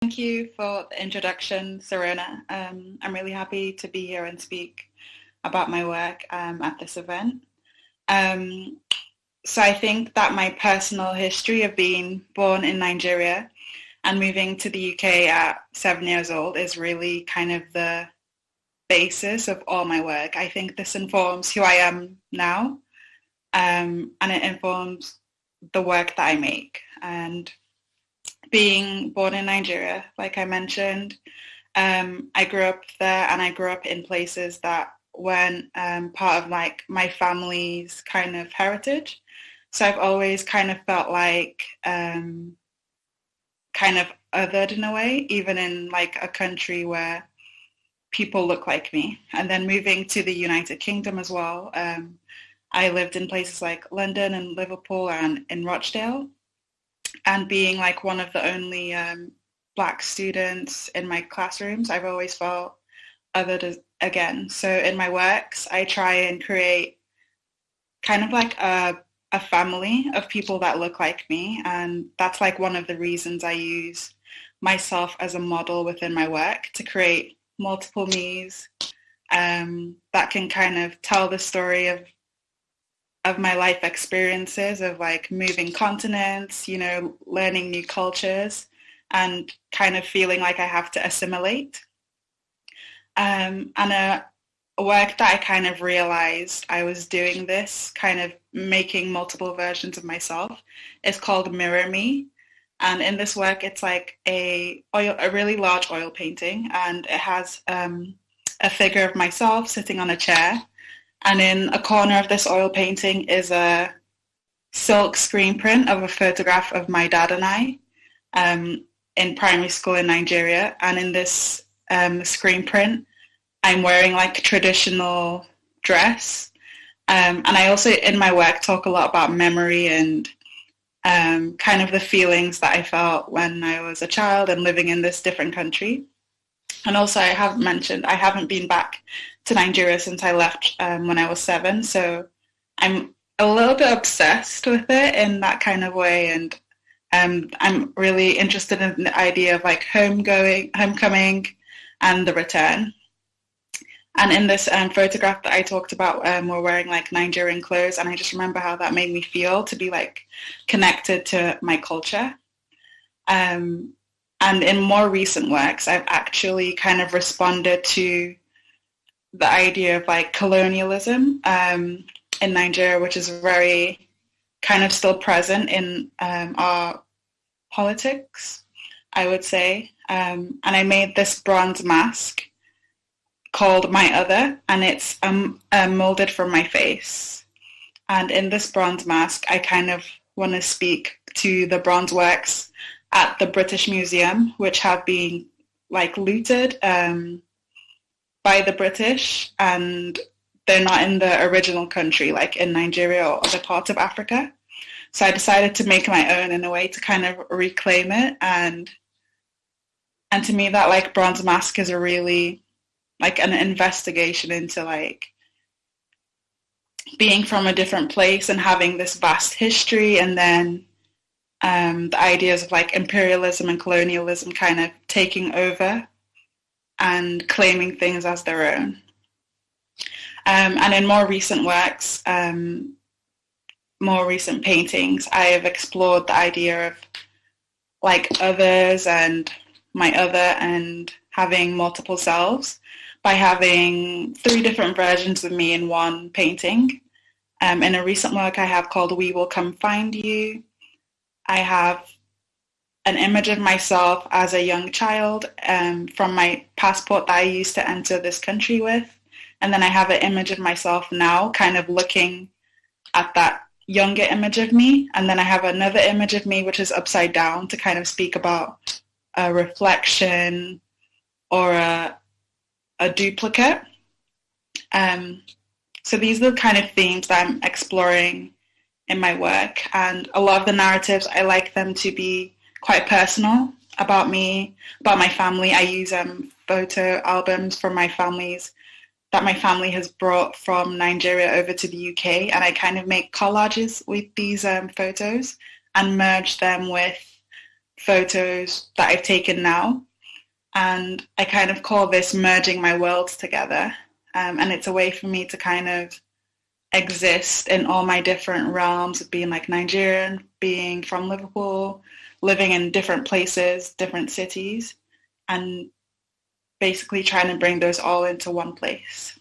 Thank you for the introduction, Serena. Um, I'm really happy to be here and speak about my work um, at this event. Um, so I think that my personal history of being born in Nigeria and moving to the UK at seven years old is really kind of the basis of all my work. I think this informs who I am now um, and it informs the work that I make. And being born in Nigeria, like I mentioned, um, I grew up there and I grew up in places that weren't um, part of like my family's kind of heritage. So I've always kind of felt like um, kind of othered in a way, even in like a country where people look like me. And then moving to the United Kingdom as well, um, I lived in places like London and Liverpool and in Rochdale. And being like one of the only um, black students in my classrooms, I've always felt othered again. So in my works, I try and create kind of like a a family of people that look like me. And that's like one of the reasons I use myself as a model within my work to create multiple me's um, that can kind of tell the story of of my life experiences of like moving continents, you know, learning new cultures and kind of feeling like I have to assimilate. Um, and a, work that I kind of realized I was doing this, kind of making multiple versions of myself, is called Mirror Me. And in this work, it's like a oil, a really large oil painting, and it has um, a figure of myself sitting on a chair. And in a corner of this oil painting is a silk screen print of a photograph of my dad and I um, in primary school in Nigeria. And in this um, screen print, I'm wearing like a traditional dress. Um, and I also in my work talk a lot about memory and um, kind of the feelings that I felt when I was a child and living in this different country. And also I have mentioned I haven't been back to Nigeria since I left um, when I was seven. So I'm a little bit obsessed with it in that kind of way. And um, I'm really interested in the idea of like home going, homecoming and the return. And in this um, photograph that I talked about, um, we're wearing like Nigerian clothes, and I just remember how that made me feel to be like connected to my culture. Um, and in more recent works, I've actually kind of responded to the idea of like colonialism um, in Nigeria, which is very kind of still present in um, our politics, I would say. Um, and I made this bronze mask called My Other, and it's um, uh, molded from my face. And in this bronze mask, I kind of want to speak to the bronze works at the British Museum, which have been like looted um, by the British, and they're not in the original country, like in Nigeria or other parts of Africa. So I decided to make my own in a way to kind of reclaim it and and to me that like bronze mask is a really like an investigation into like being from a different place and having this vast history and then um, the ideas of like imperialism and colonialism kind of taking over and claiming things as their own. Um, and in more recent works, um, more recent paintings, I have explored the idea of like others and my other and having multiple selves by having three different versions of me in one painting. Um, in a recent work I have called We Will Come Find You, I have an image of myself as a young child um, from my passport that I used to enter this country with. And then I have an image of myself now kind of looking at that younger image of me. And then I have another image of me which is upside down to kind of speak about a reflection or a, a duplicate. Um, so these are the kind of themes that I'm exploring in my work. And a lot of the narratives, I like them to be quite personal about me, about my family. I use um, photo albums from my families that my family has brought from Nigeria over to the UK. And I kind of make collages with these um, photos and merge them with photos that I've taken now. And I kind of call this merging my worlds together. Um, and it's a way for me to kind of exist in all my different realms of being like Nigerian, being from Liverpool, living in different places, different cities, and basically trying to bring those all into one place.